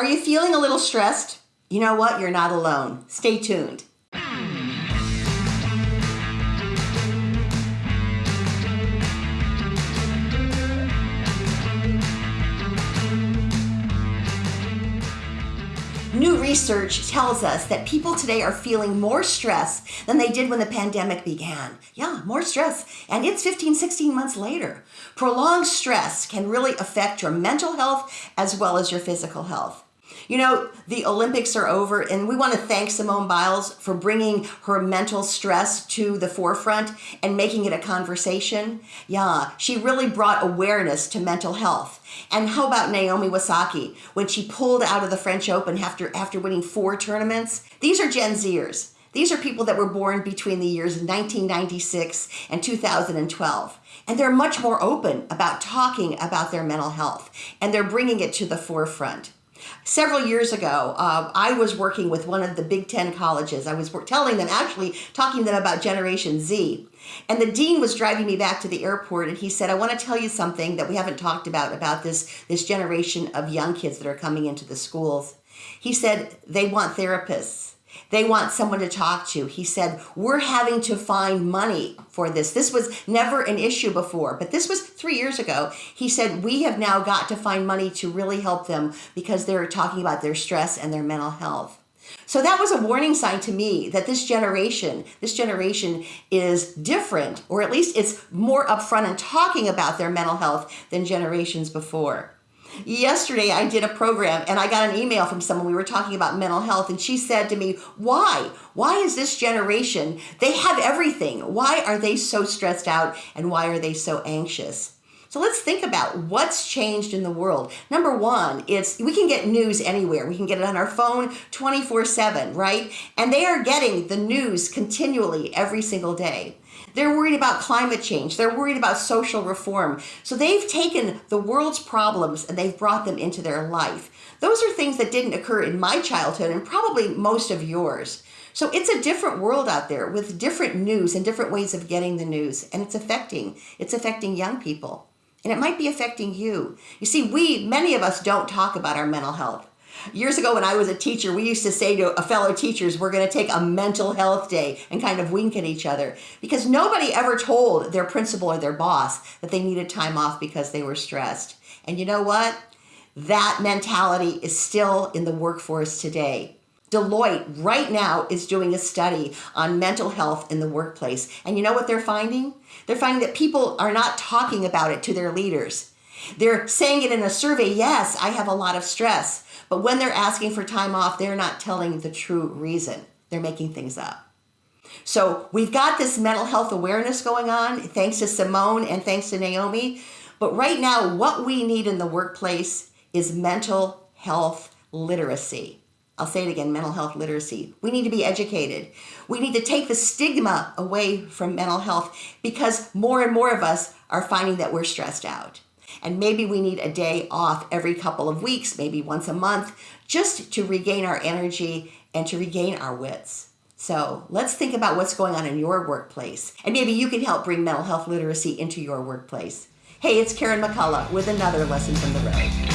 Are you feeling a little stressed? You know what? You're not alone. Stay tuned. New research tells us that people today are feeling more stress than they did when the pandemic began. Yeah, more stress. And it's 15, 16 months later. Prolonged stress can really affect your mental health as well as your physical health. You know, the Olympics are over, and we want to thank Simone Biles for bringing her mental stress to the forefront and making it a conversation. Yeah, she really brought awareness to mental health. And how about Naomi Osaka when she pulled out of the French Open after, after winning four tournaments? These are Gen Zers. These are people that were born between the years 1996 and 2012. And they're much more open about talking about their mental health, and they're bringing it to the forefront. Several years ago, uh, I was working with one of the Big Ten colleges. I was telling them, actually talking to them about Generation Z. And the dean was driving me back to the airport and he said, I want to tell you something that we haven't talked about, about this, this generation of young kids that are coming into the schools. He said, they want therapists. They want someone to talk to. He said, We're having to find money for this. This was never an issue before, but this was three years ago. He said, We have now got to find money to really help them because they're talking about their stress and their mental health. So that was a warning sign to me that this generation, this generation is different, or at least it's more upfront and talking about their mental health than generations before. Yesterday, I did a program and I got an email from someone. We were talking about mental health, and she said to me, Why? Why is this generation? They have everything. Why are they so stressed out and why are they so anxious? So let's think about what's changed in the world. Number one, it's we can get news anywhere. We can get it on our phone 24 7, right? And they are getting the news continually every single day. They're worried about climate change. They're worried about social reform. So they've taken the world's problems and they've brought them into their life. Those are things that didn't occur in my childhood and probably most of yours. So it's a different world out there with different news and different ways of getting the news and it's affecting it's affecting young people. And it might be affecting you. You see, we many of us don't talk about our mental health. Years ago, when I was a teacher, we used to say to a fellow teachers, we're going to take a mental health day and kind of wink at each other because nobody ever told their principal or their boss that they needed time off because they were stressed. And you know what? That mentality is still in the workforce today. Deloitte right now is doing a study on mental health in the workplace. And you know what they're finding? They're finding that people are not talking about it to their leaders. They're saying it in a survey, yes, I have a lot of stress. But when they're asking for time off, they're not telling the true reason. They're making things up. So we've got this mental health awareness going on, thanks to Simone and thanks to Naomi. But right now, what we need in the workplace is mental health literacy. I'll say it again, mental health literacy. We need to be educated. We need to take the stigma away from mental health because more and more of us are finding that we're stressed out. And maybe we need a day off every couple of weeks, maybe once a month, just to regain our energy and to regain our wits. So let's think about what's going on in your workplace. And maybe you can help bring mental health literacy into your workplace. Hey, it's Karen McCullough with another lesson from the road.